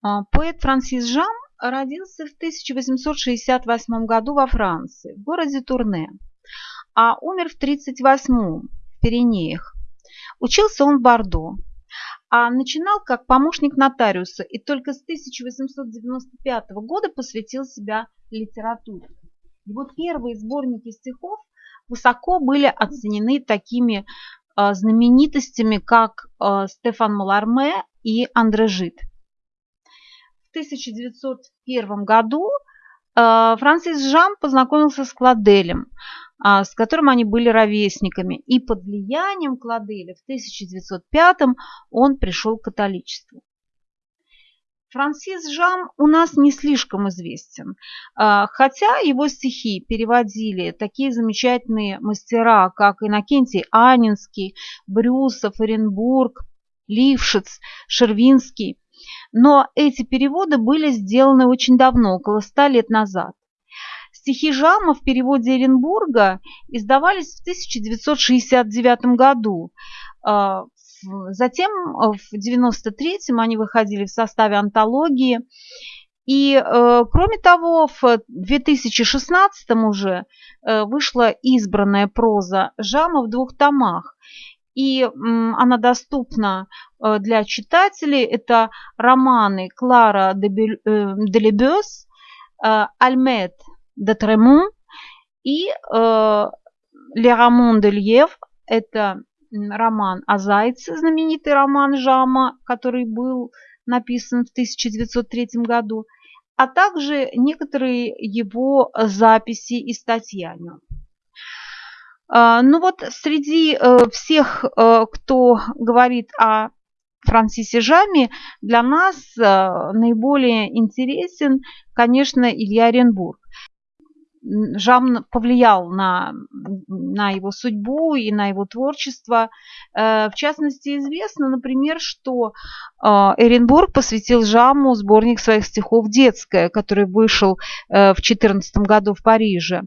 А, поэт Франсис Жам родился в 1868 году во Франции, в городе Турне, а умер в 1938 в Пиренеях. Учился он в Бордо, а начинал как помощник нотариуса и только с 1895 года посвятил себя литературе. Его первые сборники стихов высоко были оценены такими э, знаменитостями, как э, Стефан Маларме и Андре Жид. В 1901 году э, Франсис Жан познакомился с Кладелем, а, с которым они были ровесниками. И под влиянием Кладеля в 1905 он пришел к католичеству. Франсис Жам у нас не слишком известен, а, хотя его стихи переводили такие замечательные мастера, как Иннокентий Анинский, Брюсов, Оренбург, Лившиц, Шервинский. Но эти переводы были сделаны очень давно, около ста лет назад. Стихи Жама в переводе Оренбурга издавались в 1969 году. А, затем в 1993-м они выходили в составе антологии. И, э, кроме того, в 2016 уже э, вышла избранная проза Жама в двух томах. И она доступна э, для читателей. Это романы Клара де Лебес, Альмет де Тремон и э, Ле Рамон де Льев. Это роман о зайце, знаменитый роман Жама, который был написан в 1903 году, а также некоторые его записи и статьи о нем. А, ну вот среди э, всех, э, кто говорит о Франсисе Жаме, для нас э, наиболее интересен, конечно, Илья Оренбург. Жам повлиял на, на его судьбу и на его творчество. В частности, известно, например, что Эренбург посвятил Жаму сборник своих стихов «Детская», который вышел в 2014 году в Париже.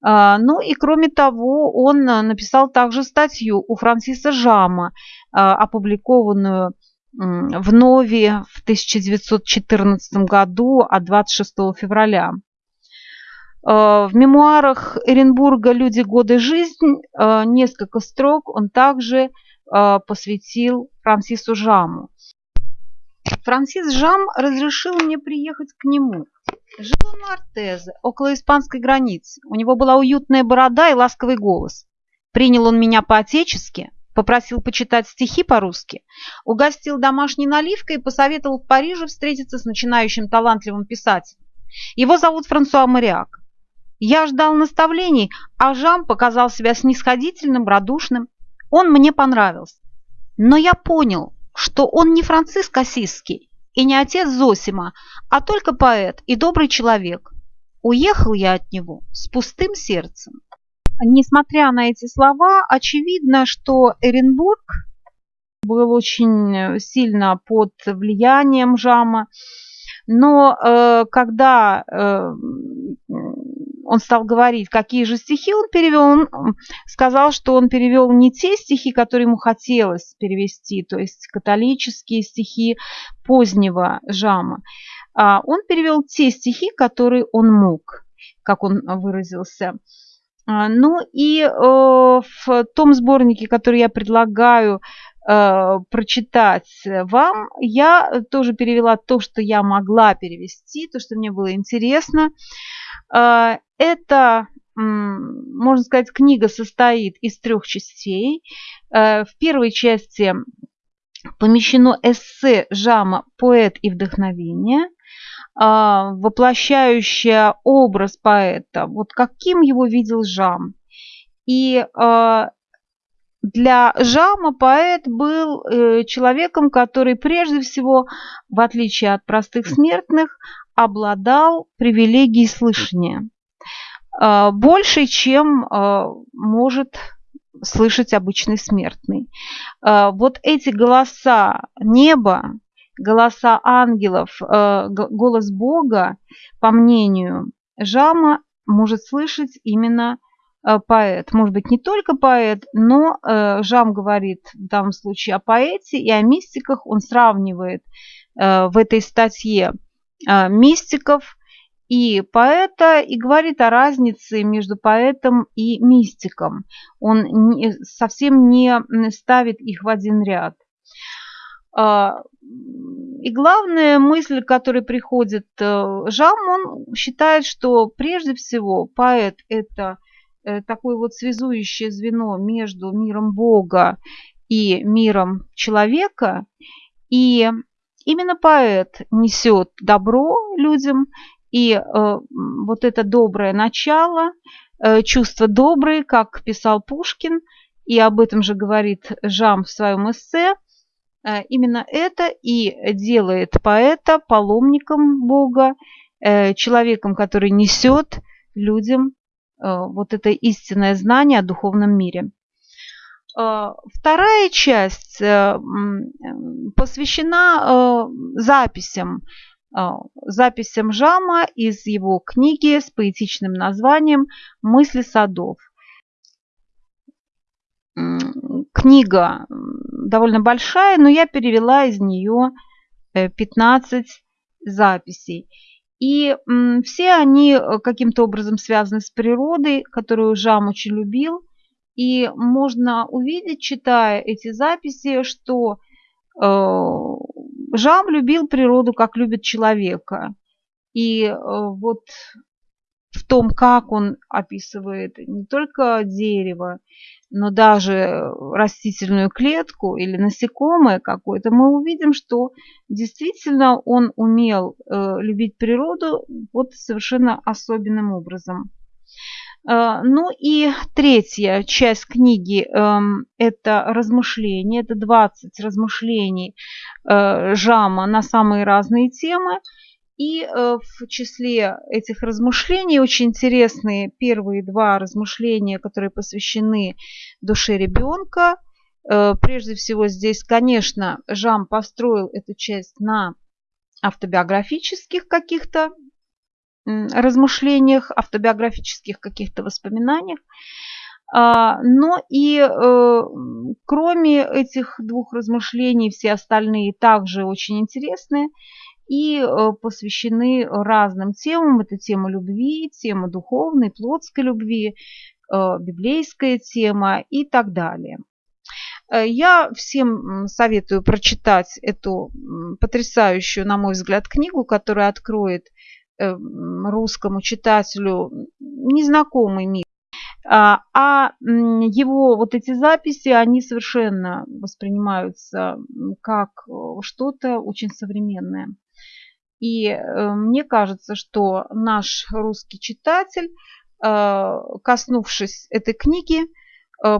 А, ну и кроме того, он а, написал также статью у Франсиса Жама, а, опубликованную в Нови в 1914 году от 26 февраля. В мемуарах Эренбурга «Люди, годы, жизнь» несколько строк он также посвятил Франсису Жаму. Франсис Жам разрешил мне приехать к нему – Жил он на Артезе, около испанской границы. У него была уютная борода и ласковый голос. Принял он меня по-отечески, попросил почитать стихи по-русски, угостил домашней наливкой и посоветовал в Париже встретиться с начинающим талантливым писателем. Его зовут Франсуа Мариак. Я ждал наставлений, а Жам показал себя снисходительным, радушным. Он мне понравился. Но я понял, что он не Франциск Осиский, и не отец Зосима, а только поэт и добрый человек. Уехал я от него с пустым сердцем. Несмотря на эти слова, очевидно, что Эренбург был очень сильно под влиянием Жама, но э, когда э, он стал говорить, какие же стихи он перевел, он сказал, что он перевел не те стихи, которые ему хотелось перевести, то есть католические стихи позднего Жама, а он перевел те стихи, которые он мог, как он выразился. А, ну и э, в том сборнике, который я предлагаю прочитать вам, я тоже перевела то, что я могла перевести, то, что мне было интересно. А, это, можно сказать, книга состоит из трех частей. Э, в первой части помещено эссе Жама «Поэт и вдохновение», а, воплощающее образ поэта, вот каким его видел Жам. И для Жама поэт был э, человеком, который прежде всего, в отличие от простых смертных, обладал привилегией слышания. А, больше, чем а, может слышать обычный смертный. Вот эти голоса неба, голоса ангелов, голос Бога, по мнению Жама, может слышать именно поэт. Может быть, не только поэт, но Жам говорит в данном случае о поэте и о мистиках. Он сравнивает в этой статье мистиков и поэта и говорит о разнице между поэтом и мистиком. Он не, совсем не ставит их в один ряд. И главная мысль, которая приходит э, Жам, он считает, что прежде всего поэт – это э, такое вот связующее звено между миром Бога и миром человека. И именно поэт несет добро людям, и э, вот это доброе начало, э, чувства добрые, как писал Пушкин, и об этом же говорит Жам в своем эссе, э, именно это и делает поэта паломником Бога, э, человеком, который несет людям э, вот это истинное знание о духовном мире. Э, вторая часть э, посвящена записям записям Жама из его книги с поэтичным названием «Мысли садов». Книга довольно большая, но я перевела из нее 15 э, записей. И все они э, каким-то образом связаны с природой, которую Жам очень любил. И можно увидеть, читая эти записи, что э, Жам любил природу, как любит человека. И э, вот в том, как он описывает не только дерево, но даже растительную клетку или насекомое какое-то, мы увидим, что действительно он умел э, любить природу вот совершенно особенным образом. Э, ну и третья часть книги эм, – это размышления, это 20 размышлений э, Жама на самые разные темы. И э, в числе этих размышлений очень интересные первые два размышления, которые посвящены душе ребенка. Прежде всего здесь, конечно, Жам построил эту часть на автобиографических каких-то размышлениях, автобиографических каких-то воспоминаниях. А, но и э, кроме этих двух размышлений, все остальные также очень интересные и э, посвящены разным темам. Это тема любви, тема духовной, плотской любви, э, библейская тема и так далее. Я всем советую прочитать эту потрясающую, на мой взгляд, книгу, которая откроет русскому читателю незнакомый мир. А, а его вот эти записи, они совершенно воспринимаются как э, что-то очень современное. И э, мне кажется, что наш русский читатель, э, коснувшись этой книги,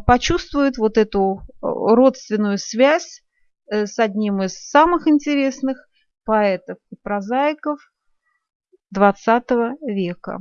почувствует вот эту родственную связь с одним из самых интересных поэтов и прозаиков XX века.